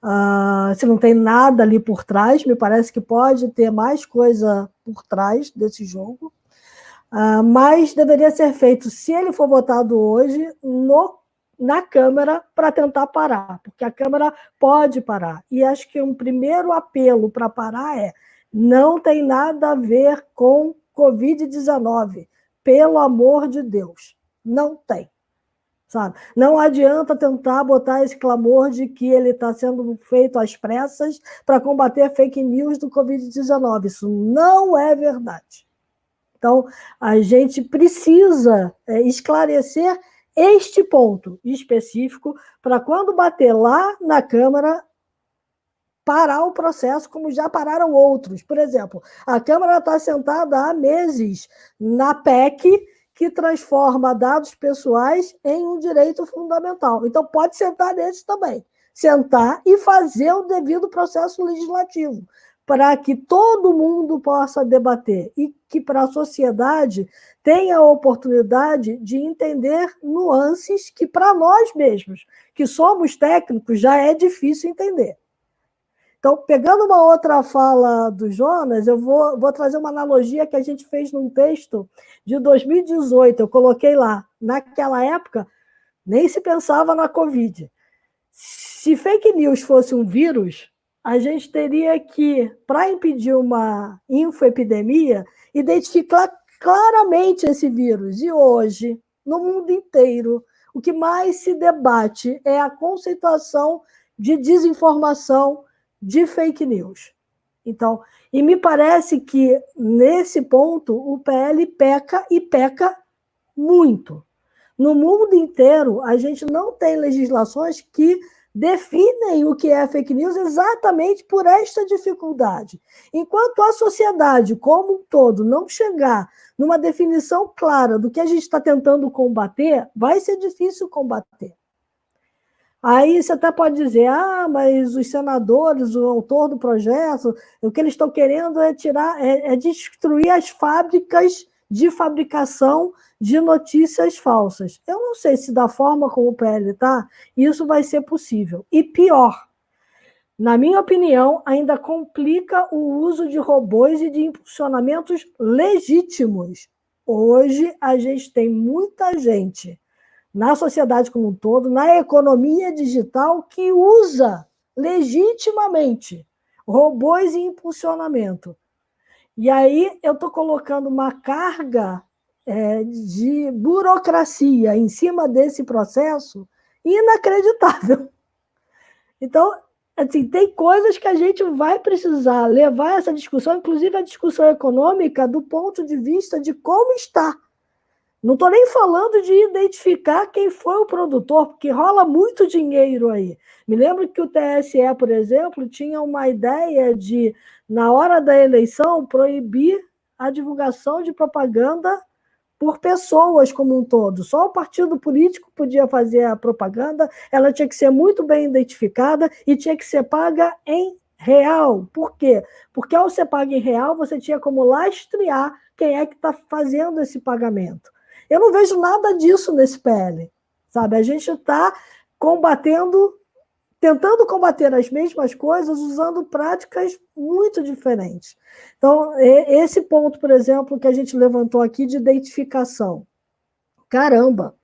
Uh, se não tem nada ali por trás, me parece que pode ter mais coisa por trás desse jogo, uh, mas deveria ser feito, se ele for votado hoje, no, na Câmara para tentar parar, porque a Câmara pode parar. E acho que um primeiro apelo para parar é: não tem nada a ver com Covid-19, pelo amor de Deus, não tem sabe? Não adianta tentar botar esse clamor de que ele está sendo feito às pressas para combater fake news do Covid-19. Isso não é verdade. Então, a gente precisa é, esclarecer este ponto específico para quando bater lá na Câmara, parar o processo, como já pararam outros. Por exemplo, a Câmara está sentada há meses na PEC que transforma dados pessoais em um direito fundamental. Então, pode sentar nesse também. Sentar e fazer o devido processo legislativo, para que todo mundo possa debater e que para a sociedade tenha a oportunidade de entender nuances que para nós mesmos, que somos técnicos, já é difícil entender. Então, pegando uma outra fala do Jonas, eu vou, vou trazer uma analogia que a gente fez num texto de 2018. Eu coloquei lá. Naquela época, nem se pensava na Covid. Se fake news fosse um vírus, a gente teria que, para impedir uma infoepidemia, identificar claramente esse vírus. E hoje, no mundo inteiro, o que mais se debate é a conceituação de desinformação de fake news. Então, e me parece que nesse ponto o PL peca e peca muito. No mundo inteiro, a gente não tem legislações que definem o que é fake news exatamente por esta dificuldade. Enquanto a sociedade como um todo não chegar numa definição clara do que a gente está tentando combater, vai ser difícil combater. Aí você até pode dizer, ah, mas os senadores, o autor do projeto, o que eles estão querendo é tirar, é, é destruir as fábricas de fabricação de notícias falsas. Eu não sei se da forma como o PL está, isso vai ser possível. E pior, na minha opinião, ainda complica o uso de robôs e de impulsionamentos legítimos. Hoje, a gente tem muita gente na sociedade como um todo, na economia digital, que usa legitimamente robôs e impulsionamento. E aí eu estou colocando uma carga é, de burocracia em cima desse processo inacreditável. Então, assim, tem coisas que a gente vai precisar levar essa discussão, inclusive a discussão econômica, do ponto de vista de como está não estou nem falando de identificar quem foi o produtor, porque rola muito dinheiro aí. Me lembro que o TSE, por exemplo, tinha uma ideia de, na hora da eleição, proibir a divulgação de propaganda por pessoas como um todo. Só o partido político podia fazer a propaganda, ela tinha que ser muito bem identificada e tinha que ser paga em real. Por quê? Porque ao ser paga em real, você tinha como lastrear quem é que está fazendo esse pagamento. Eu não vejo nada disso nesse PL, sabe? A gente está combatendo, tentando combater as mesmas coisas usando práticas muito diferentes. Então, esse ponto, por exemplo, que a gente levantou aqui de identificação. Caramba!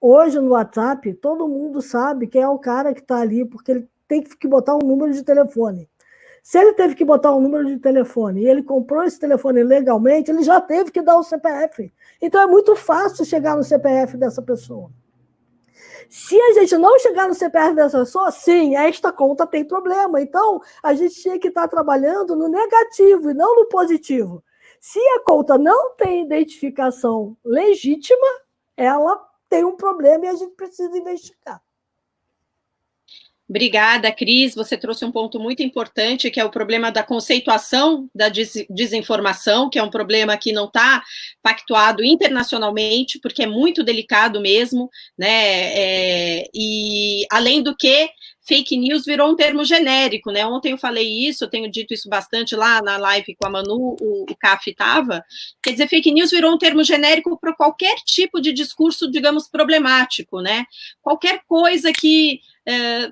Hoje no WhatsApp, todo mundo sabe quem é o cara que está ali, porque ele tem que botar um número de telefone. Se ele teve que botar um número de telefone e ele comprou esse telefone legalmente, ele já teve que dar o CPF. Então é muito fácil chegar no CPF dessa pessoa. Se a gente não chegar no CPF dessa pessoa, sim, esta conta tem problema. Então, a gente tinha que estar trabalhando no negativo e não no positivo. Se a conta não tem identificação legítima, ela tem um problema e a gente precisa investigar. Obrigada, Cris. Você trouxe um ponto muito importante, que é o problema da conceituação da desinformação, que é um problema que não está pactuado internacionalmente, porque é muito delicado mesmo, né? É, e além do que, fake news virou um termo genérico, né? Ontem eu falei isso, eu tenho dito isso bastante lá na live com a Manu, o, o CAF estava. Quer dizer, fake news virou um termo genérico para qualquer tipo de discurso, digamos, problemático, né? Qualquer coisa que. É,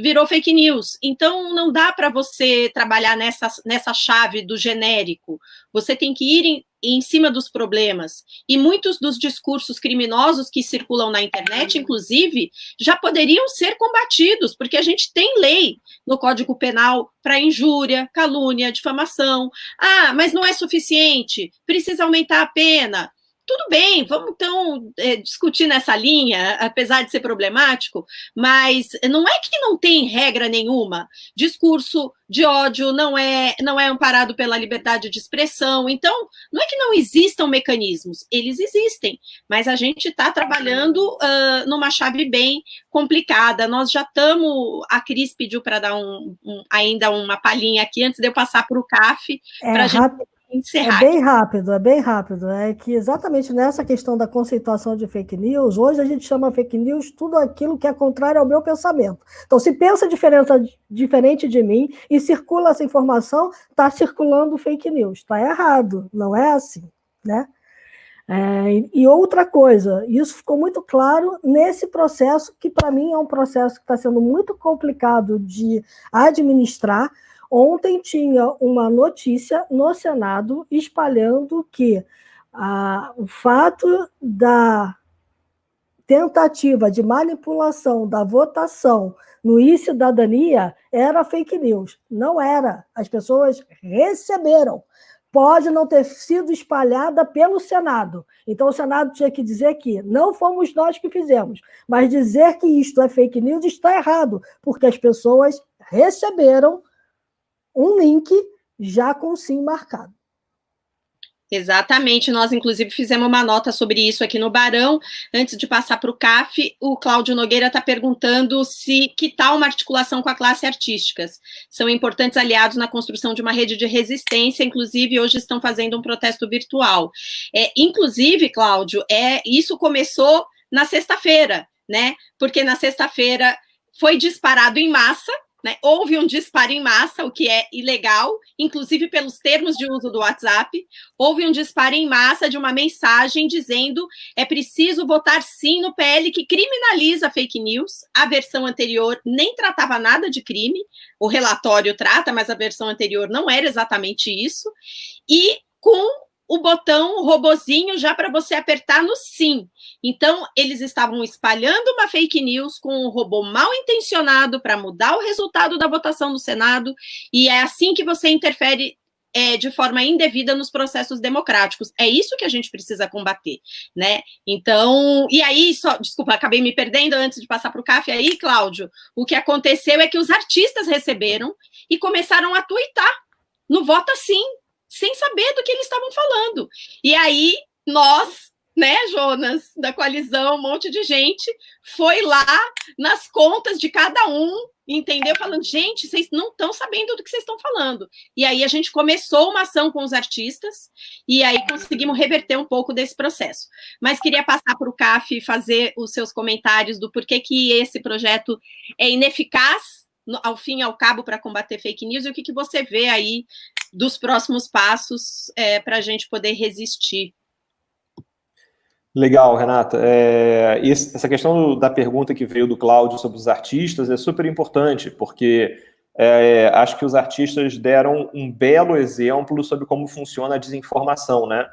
virou fake news. Então, não dá para você trabalhar nessa, nessa chave do genérico. Você tem que ir em, em cima dos problemas. E muitos dos discursos criminosos que circulam na internet, inclusive, já poderiam ser combatidos, porque a gente tem lei no Código Penal para injúria, calúnia, difamação. Ah, mas não é suficiente, precisa aumentar a pena. Tudo bem, vamos então é, discutir nessa linha, apesar de ser problemático, mas não é que não tem regra nenhuma. Discurso de ódio não é, não é amparado pela liberdade de expressão. Então, não é que não existam mecanismos, eles existem, mas a gente está trabalhando uh, numa chave bem complicada. Nós já estamos. A Cris pediu para dar um, um, ainda uma palhinha aqui antes de eu passar para o CAF. É, a gente encerrar. É bem rápido, é bem rápido. É que exatamente nessa questão da conceituação de fake news, hoje a gente chama fake news tudo aquilo que é contrário ao meu pensamento. Então, se pensa diferença, diferente de mim e circula essa informação, está circulando fake news. Está errado, não é assim, né? É, e outra coisa, isso ficou muito claro nesse processo, que para mim é um processo que está sendo muito complicado de administrar, Ontem tinha uma notícia no Senado espalhando que ah, o fato da tentativa de manipulação da votação no e-cidadania era fake news. Não era. As pessoas receberam. Pode não ter sido espalhada pelo Senado. Então, o Senado tinha que dizer que não fomos nós que fizemos. Mas dizer que isto é fake news está errado, porque as pessoas receberam um link já com sim marcado. Exatamente, nós inclusive fizemos uma nota sobre isso aqui no Barão. Antes de passar para o CAF, o Cláudio Nogueira está perguntando se que tal uma articulação com a classe artísticas. São importantes aliados na construção de uma rede de resistência, inclusive hoje estão fazendo um protesto virtual. É, inclusive, Cláudio, é, isso começou na sexta-feira, né? Porque na sexta-feira foi disparado em massa né? Houve um disparo em massa, o que é ilegal, inclusive pelos termos de uso do WhatsApp. Houve um disparo em massa de uma mensagem dizendo é preciso votar sim no PL que criminaliza fake news. A versão anterior nem tratava nada de crime, o relatório trata, mas a versão anterior não era exatamente isso. E com o botão robozinho já para você apertar no sim. Então, eles estavam espalhando uma fake news com um robô mal intencionado para mudar o resultado da votação no Senado, e é assim que você interfere é, de forma indevida nos processos democráticos. É isso que a gente precisa combater, né? Então, e aí, só, desculpa, acabei me perdendo antes de passar para o CAF aí, Cláudio. O que aconteceu é que os artistas receberam e começaram a tuitar no Vota Sim, sem saber do que eles estavam falando. E aí, nós, né, Jonas, da coalizão, um monte de gente, foi lá nas contas de cada um, entendeu? Falando, gente, vocês não estão sabendo do que vocês estão falando. E aí a gente começou uma ação com os artistas, e aí conseguimos reverter um pouco desse processo. Mas queria passar para o CAF fazer os seus comentários do porquê que esse projeto é ineficaz, ao fim e ao cabo, para combater fake news, e o que, que você vê aí dos próximos passos é, para a gente poder resistir. Legal, Renata. É, essa questão da pergunta que veio do Cláudio sobre os artistas é super importante, porque é, acho que os artistas deram um belo exemplo sobre como funciona a desinformação, né?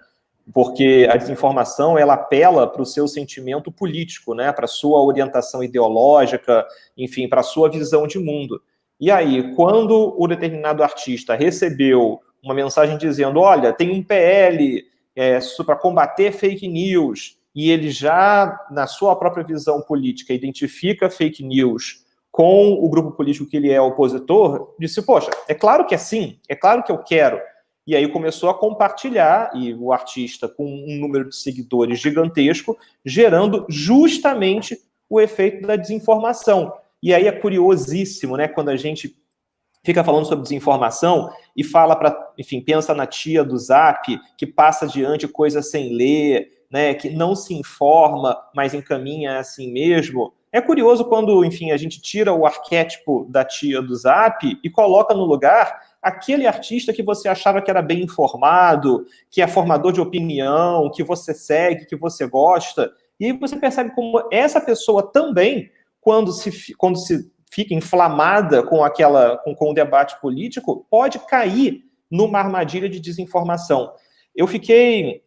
Porque a desinformação ela apela para o seu sentimento político, né? Para a sua orientação ideológica, enfim, para a sua visão de mundo. E aí, quando o determinado artista recebeu uma mensagem dizendo, olha, tem um PL é, para combater fake news, e ele já, na sua própria visão política, identifica fake news com o grupo político que ele é opositor, disse, poxa, é claro que é sim, é claro que eu quero. E aí começou a compartilhar, e o artista com um número de seguidores gigantesco, gerando justamente o efeito da desinformação. E aí é curiosíssimo, né, quando a gente fica falando sobre desinformação e fala para, enfim, pensa na tia do Zap, que passa adiante coisa sem ler, né, que não se informa, mas encaminha assim mesmo. É curioso quando, enfim, a gente tira o arquétipo da tia do Zap e coloca no lugar aquele artista que você achava que era bem informado, que é formador de opinião, que você segue, que você gosta, e aí você percebe como essa pessoa também quando se, quando se fica inflamada com aquela com, com o debate político, pode cair numa armadilha de desinformação. Eu fiquei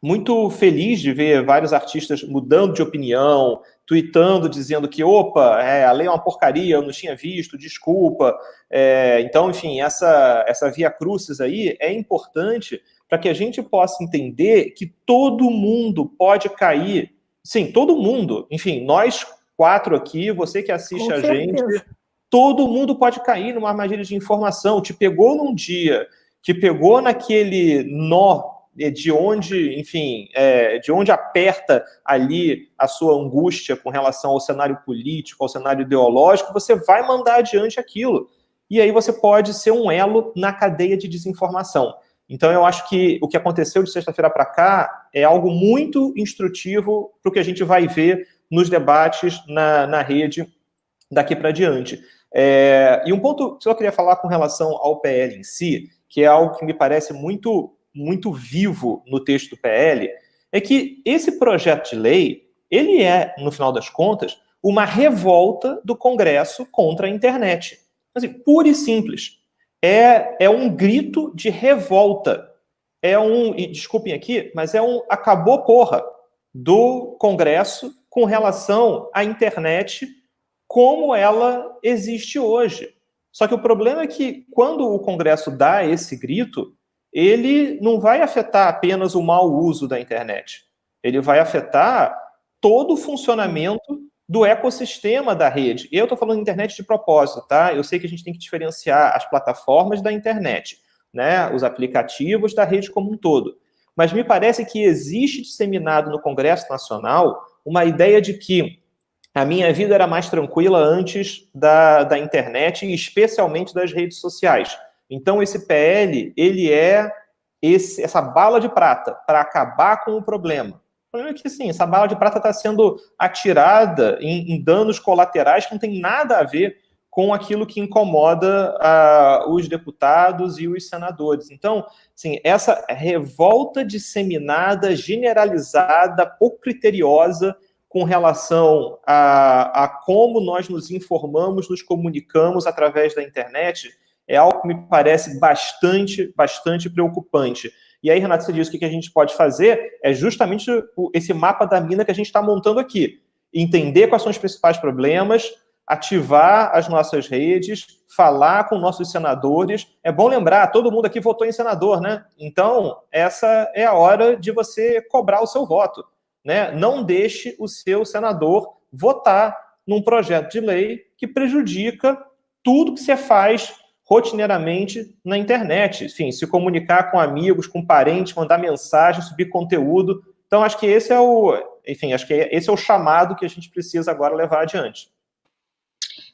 muito feliz de ver vários artistas mudando de opinião, tweetando, dizendo que, opa, é, a lei é uma porcaria, eu não tinha visto, desculpa. É, então, enfim, essa, essa via crucis aí é importante para que a gente possa entender que todo mundo pode cair. Sim, todo mundo. Enfim, nós quatro aqui, você que assiste a gente, todo mundo pode cair numa armadilha de informação. Te pegou num dia, te pegou naquele nó de onde, enfim, é, de onde aperta ali a sua angústia com relação ao cenário político, ao cenário ideológico, você vai mandar adiante aquilo. E aí você pode ser um elo na cadeia de desinformação. Então, eu acho que o que aconteceu de sexta-feira para cá é algo muito instrutivo para o que a gente vai ver nos debates na, na rede daqui para diante. É, e um ponto que eu queria falar com relação ao PL em si, que é algo que me parece muito muito vivo no texto do PL, é que esse projeto de lei, ele é, no final das contas, uma revolta do Congresso contra a internet. Assim, pura e simples. É, é um grito de revolta. É um, e desculpem aqui, mas é um acabou porra do Congresso com relação à internet como ela existe hoje. Só que o problema é que quando o Congresso dá esse grito, ele não vai afetar apenas o mau uso da internet. Ele vai afetar todo o funcionamento do ecossistema da rede. Eu estou falando de internet de propósito, tá? Eu sei que a gente tem que diferenciar as plataformas da internet, né? Os aplicativos da rede como um todo. Mas me parece que existe disseminado no Congresso Nacional uma ideia de que a minha vida era mais tranquila antes da, da internet e especialmente das redes sociais. Então, esse PL, ele é esse, essa bala de prata para acabar com o problema. O problema é que, sim, essa bala de prata está sendo atirada em, em, danos colaterais que não tem nada a ver com aquilo que incomoda uh, os deputados e os senadores. Então, sim, essa revolta disseminada, generalizada, pouco criteriosa com relação a, a como nós nos informamos, nos comunicamos através da internet, é algo que me parece bastante, bastante preocupante. E aí, Renato, você disse que o que a gente pode fazer é justamente esse mapa da mina que a gente está montando aqui. Entender quais são os principais problemas, ativar as nossas redes, falar com nossos senadores. É bom lembrar, todo mundo aqui votou em senador, né? Então, essa é a hora de você cobrar o seu voto. Né? Não deixe o seu senador votar num projeto de lei que prejudica tudo que você faz rotineiramente na internet, enfim, se comunicar com amigos, com parentes, mandar mensagem, subir conteúdo. Então, acho que esse é o, enfim, acho que esse é o chamado que a gente precisa agora levar adiante.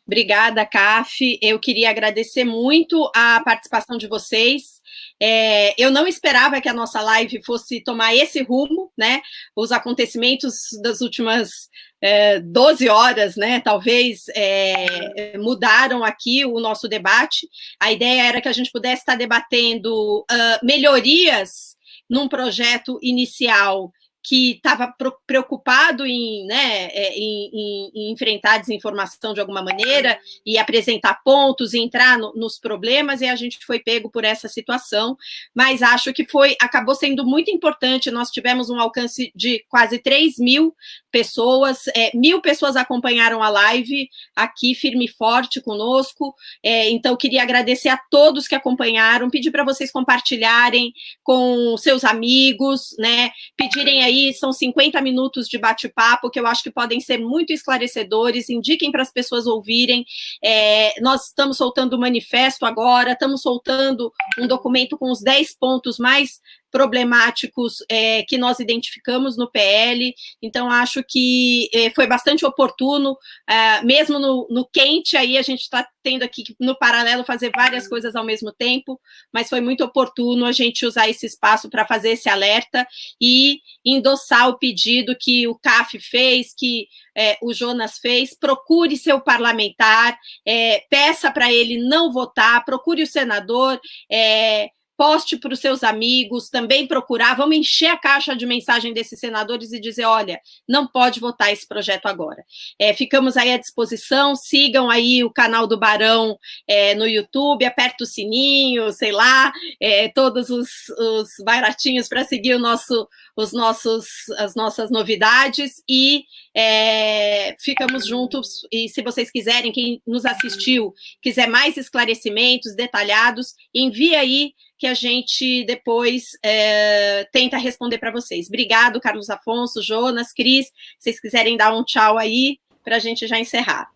Obrigada, CAF. Eu queria agradecer muito a participação de vocês. É, eu não esperava que a nossa live fosse tomar esse rumo, né? Os acontecimentos das últimas é, 12 horas, né? Talvez é, mudaram aqui o nosso debate. A ideia era que a gente pudesse estar debatendo uh, melhorias num projeto inicial que estava preocupado em, né, é, em, em, em, enfrentar a desinformação de alguma maneira e apresentar pontos e entrar no, nos problemas, e a gente foi pego por essa situação, mas acho que foi acabou sendo muito importante, nós tivemos um alcance de quase 3 mil pessoas, é, mil pessoas acompanharam a live aqui, firme e forte conosco, é, então queria agradecer a todos que acompanharam, pedir para vocês compartilharem com seus amigos, né, pedirem aí são 50 minutos de bate-papo que eu acho que podem ser muito esclarecedores, indiquem para as pessoas ouvirem. É, nós estamos soltando o manifesto agora, estamos soltando um documento com os 10 pontos mais problemáticos é, que nós identificamos no PL, então acho que é, foi bastante oportuno, é, mesmo no, no, quente, aí a gente está tendo aqui no paralelo fazer várias coisas ao mesmo tempo, mas foi muito oportuno a gente usar esse espaço para fazer esse alerta e endossar o pedido que o CAF fez, que é, o Jonas fez, procure seu parlamentar, é, peça para ele não votar, procure o senador, é, poste para os seus amigos, também procurar, vamos encher a caixa de mensagem desses senadores e dizer, olha, não pode votar esse projeto agora. É, ficamos aí à disposição, sigam aí o canal do Barão é, no YouTube, aperta o sininho, sei lá, é, todos os, os baratinhos para seguir o nosso, os nossos, as nossas novidades e é, ficamos juntos, e se vocês quiserem, quem nos assistiu, quiser mais esclarecimentos detalhados, envie aí que a gente depois é, tenta responder para vocês. Obrigado, Carlos Afonso, Jonas, Cris. Se vocês quiserem dar um tchau aí, para a gente já encerrar.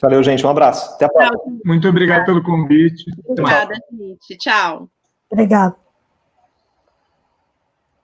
Valeu, gente. Um abraço. Até a próxima. Muito obrigado pelo convite. Obrigada, gente. Tchau. Obrigada.